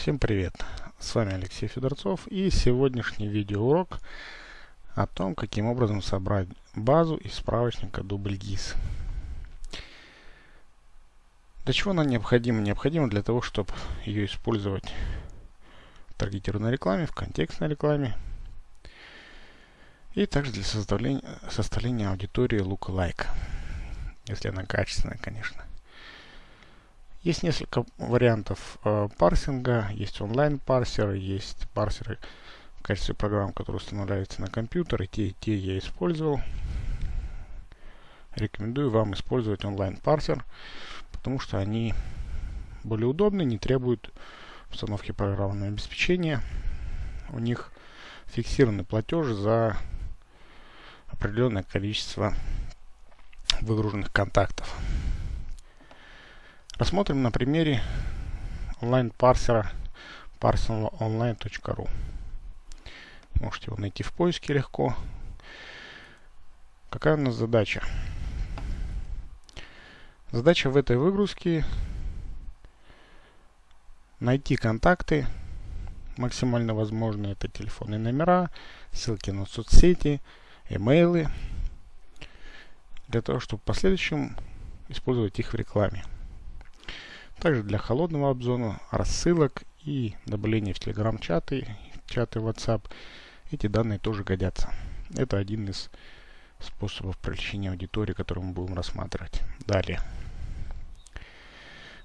Всем привет! С вами Алексей Федорцов и сегодняшний видеоурок о том, каким образом собрать базу из справочника DoubleGIS. Для чего она необходима? Необходима для того, чтобы ее использовать в таргетированной рекламе, в контекстной рекламе и также для составления, составления аудитории lookalike, если она качественная, конечно. Есть несколько вариантов э, парсинга. Есть онлайн-парсеры, есть парсеры в качестве программ, которые устанавливаются на компьютер. И те, и те я использовал. Рекомендую вам использовать онлайн-парсер, потому что они более удобны, не требуют установки программного обеспечения. У них фиксированный платеж за определенное количество выгруженных контактов. Рассмотрим на примере онлайн-парсера parsenonline.ru. Можете его найти в поиске легко. Какая у нас задача? Задача в этой выгрузке найти контакты, максимально возможные, это телефонные номера, ссылки на соцсети, имейлы, для того, чтобы в последующем использовать их в рекламе. Также для холодного обзора, рассылок и добавления в Telegram-чаты, чаты WhatsApp, эти данные тоже годятся. Это один из способов привлечения аудитории, который мы будем рассматривать. Далее.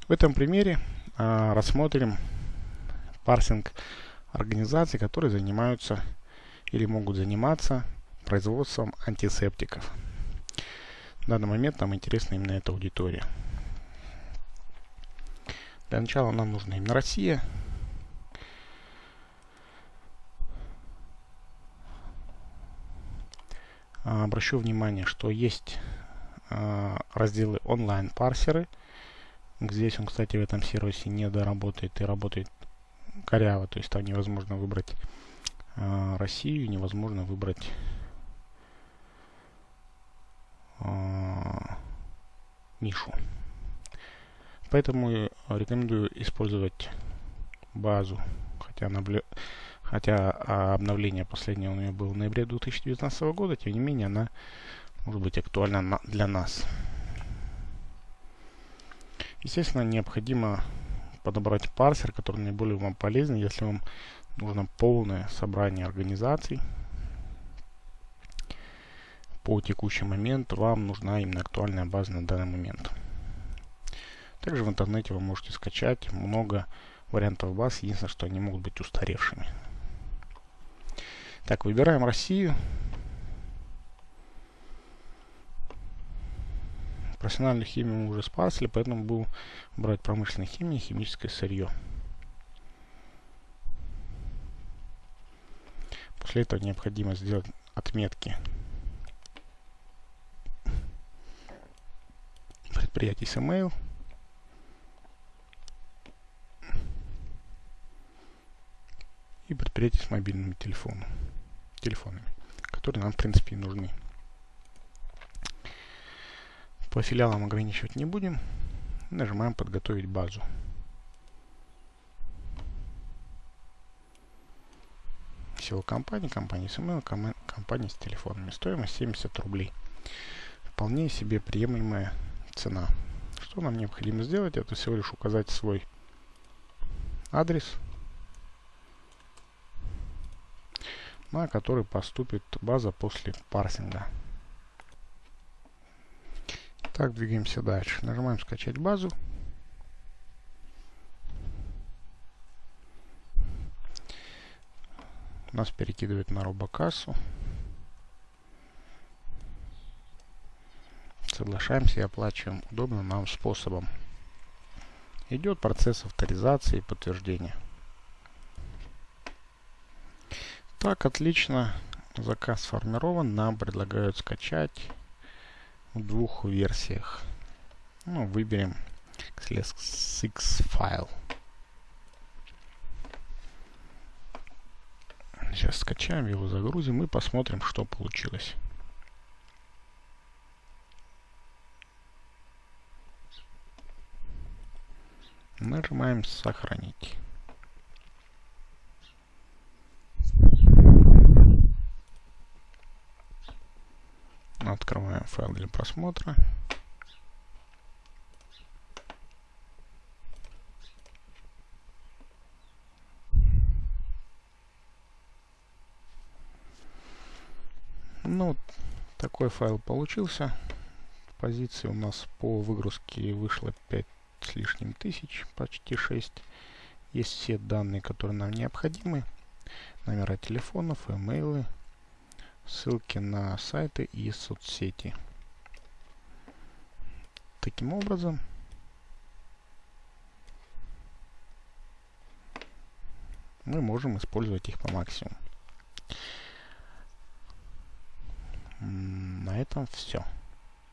В этом примере а, рассмотрим парсинг организаций, которые занимаются или могут заниматься производством антисептиков. В данный момент нам интересна именно эта аудитория. Для начала нам нужна именно Россия. А, обращу внимание, что есть а, разделы онлайн-парсеры. Здесь он, кстати, в этом сервисе не доработает и работает коряво. То есть там невозможно выбрать а, Россию, невозможно выбрать нишу. Поэтому рекомендую использовать базу, хотя, наблю... хотя а, обновление последнее у нее было в ноябре 2019 года, тем не менее она может быть актуальна на... для нас. Естественно, необходимо подобрать парсер, который наиболее вам полезен, если вам нужно полное собрание организаций. По текущий момент вам нужна именно актуальная база на данный момент. Также в интернете вы можете скачать много вариантов баз, единственное, что они могут быть устаревшими. Так, выбираем Россию. Профессиональную химию мы уже спасли, поэтому будем брать промышленную химию и химическое сырье. После этого необходимо сделать отметки предприятий с email. И предприятий с мобильными телефонами, телефонами, которые нам в принципе нужны. По филиалам ограничивать не будем. Нажимаем «Подготовить базу». Всего компании, компании с email, компании с телефонами. Стоимость 70 рублей. Вполне себе приемлемая цена. Что нам необходимо сделать? Это всего лишь указать свой адрес на который поступит база после парсинга. Так, двигаемся дальше. Нажимаем скачать базу. Нас перекидывает на робокассу. Соглашаемся и оплачиваем удобным нам способом. Идет процесс авторизации и подтверждения. Так, отлично. Заказ сформирован. Нам предлагают скачать в двух версиях. Ну, выберем XLSX файл. Сейчас скачаем его, загрузим и посмотрим, что получилось. Нажимаем «Сохранить». Файл для просмотра. Ну, такой файл получился. Позиции у нас по выгрузке вышло 5 с лишним тысяч, почти 6. Есть все данные, которые нам необходимы. Номера телефонов, имейлы, ссылки на сайты и соцсети. Таким образом, мы можем использовать их по максимуму. На этом все.